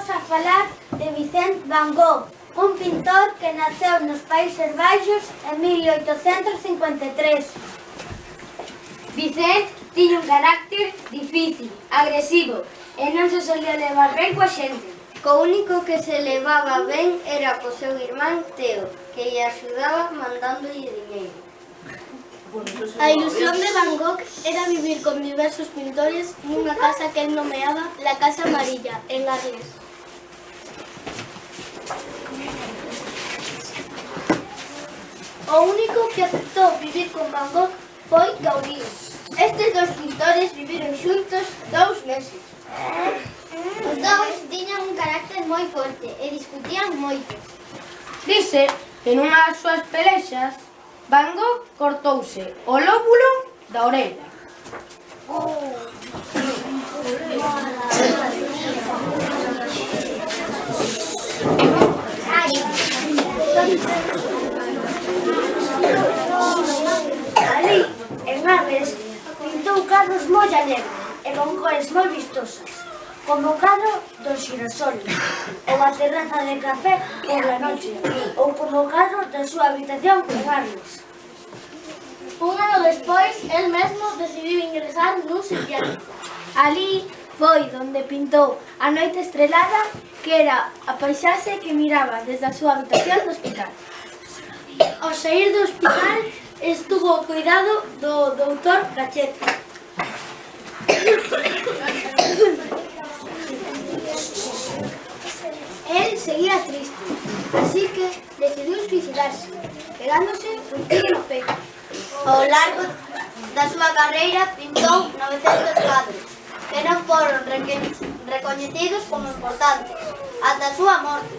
vamos a falar de Vicente Van Gogh, un pintor que naceu nos Países Baixos en 1853. Vicente tiña un carácter difícil, agresivo, e non se solía levar ben coa xente. Co único que se levaba ben era co seu irmán Teo, que lle axudaba mandándolle dinheiro. A ilusión de Van Gogh era vivir con diversos pintores nunha casa que el nomeaba la Casa Amarilla, en Arles. O único que aceptou vivir con Van Gogh foi Gaudí. Estes dos pintores viviron xuntos dous meses. Os dous tiñan un carácter moi forte e discutían moito. Dice que nunha das súas pelexas, Van Gogh cortouse o lóbulo da orella. Oh. Ali, en Arles, pintou cadros moi alegres e con cores moi vistosas, como o cadro dos xirasoles, ou a terraza de café por la noche, ou como o cadro da súa habitación en Arles. Un ano despois, el mesmo decidiu ingresar nun psiquiátrico. Ali foi onde pintou a noite estrelada que era a paisaxe que miraba desde a súa habitación do hospital. Ao sair do hospital estuvo ao cuidado do doutor Gachete. El seguía triste, así que decidiu suicidarse, pegándose un tiro no peito. Ao largo da súa carreira pintou 900 cuadros pero foron recoñecidos como importantes ata a súa morte.